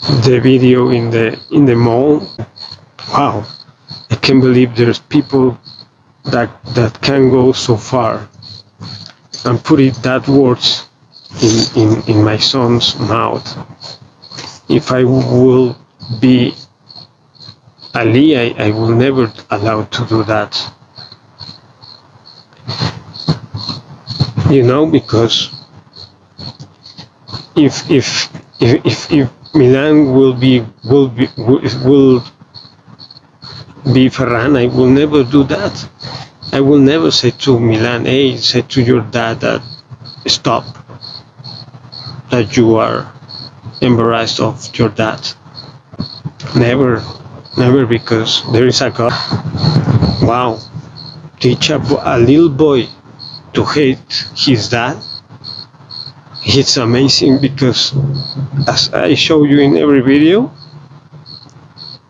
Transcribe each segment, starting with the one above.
the video in the in the mall. Wow, I can't believe there's people that that can go so far and put it that words in, in, in my son's mouth. If I will be Ali, I, I will never allow to do that. You know, because if if if if, if Milan will be will be will, be Ferran, I will never do that. I will never say to Milan, hey, say to your dad that stop, that you are embarrassed of your dad. Never, never, because there is a God. Wow, teach a, a little boy to hate his dad. It's amazing because, as I show you in every video,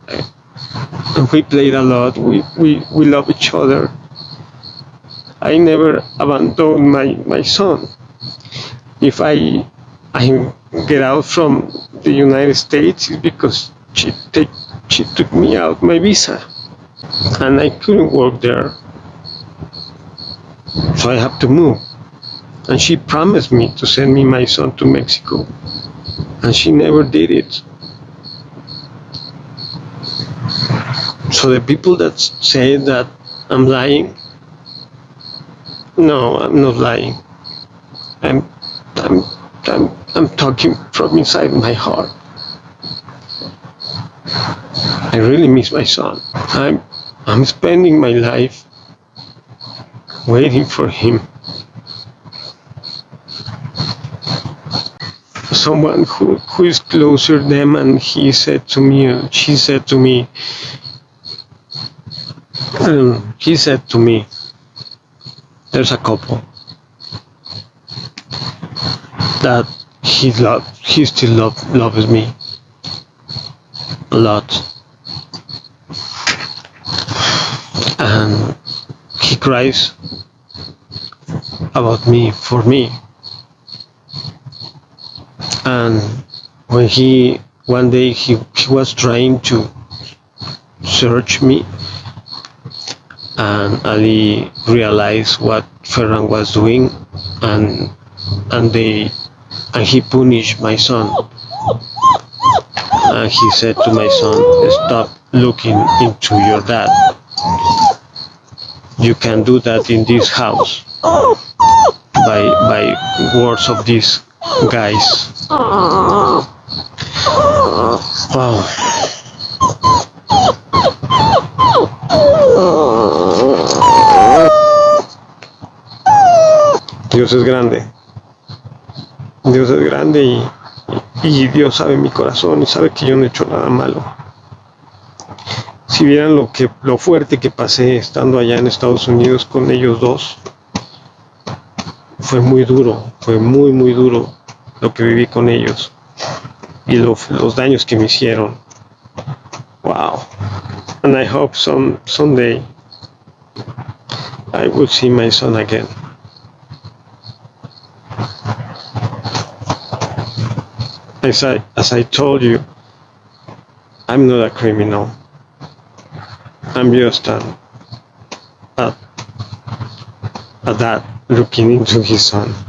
eh, we played a lot. We, we, we love each other. I never abandoned my, my son. If I I get out from the United States, it's because she take, she took me out my visa, and I couldn't work there, so I have to move. And she promised me to send me my son to Mexico, and she never did it. So the people that say that I'm lying, no, I'm not lying. I'm, I'm, I'm, I'm talking from inside my heart. I really miss my son. I'm, I'm spending my life waiting for him. Someone who, who is closer them, and he said to me, she said to me, he said to me, there's a couple that he love, he still love, loves me a lot, and he cries about me for me, and when he one day he, he was trying to search me and Ali realized what Ferran was doing and and they and he punished my son. And he said to my son stop looking into your dad. You can do that in this house by by words of these guys wow Dios es grande. Dios es grande y, y, Dios sabe mi corazón y sabe que yo no he hecho nada malo. Si vieran lo que lo fuerte que pasé estando allá en Estados Unidos con ellos dos, fue muy duro, fue muy muy duro lo que viví con ellos y lo, los daños que me hicieron. Wow. And I hope some someday I will see my son again. As I, as I told you, I'm not a criminal. I'm just a, a dad looking into his son.